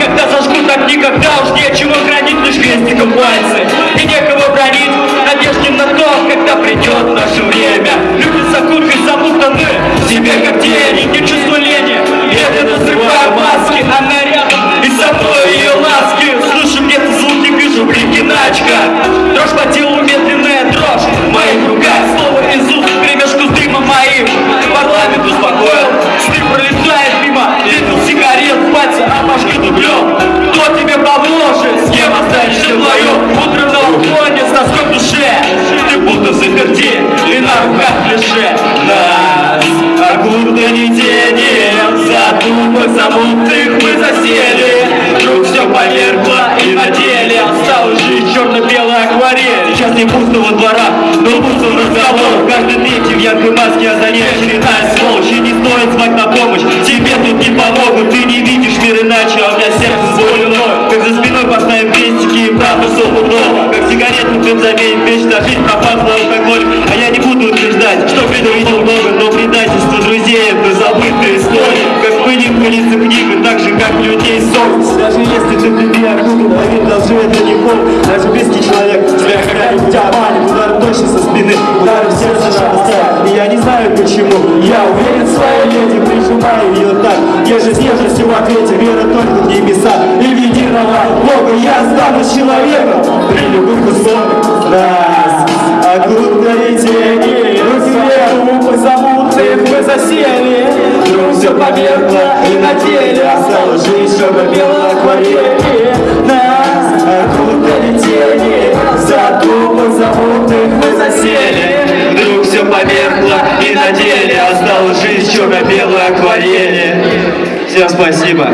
Когда зажгут огни, когда уж нечего хранить Лишь крестиком пальцы заперти И на руках клише Нас окутали тени Задумок замутных мы засели. Вдруг все померкло и на деле. Осталась жизнь черно-белая акварель. Сейчас не пустого двора, но пустого разговор Каждый третий в яркой маске, а за ней очередная сволочь И не стоит звать на помощь, тебе тут не помогут Ты не видишь мир иначе, а у меня сердце заболено Как за спиной поставим крестики и правду стопудово Как сигарету бензобей, вечно жизнь пропахла утверждать, что предвидел много Но предательство друзей это забытая история. Как мы не пылится книга, так же как людей совесть Даже если ты для меня круто, поверь, даже это не боль Даже близкий человек тебя когда-нибудь обманет Удар точно со спины, удар в сердце шелестят И я не знаю почему, я уверен в своей леди Прижимаю ее так, еже с нежностью в ответе Вера только в небеса. И в единого Бога Я останусь человеком. При любых условиях. Нас засели Вдруг все померкло и на теле Осталась жизнь черно-белой акварели Нас окутали тени Задумок замутных мы засели. Вдруг все померкло и на деле Осталась жизнь черно-белой акварели. Всем спасибо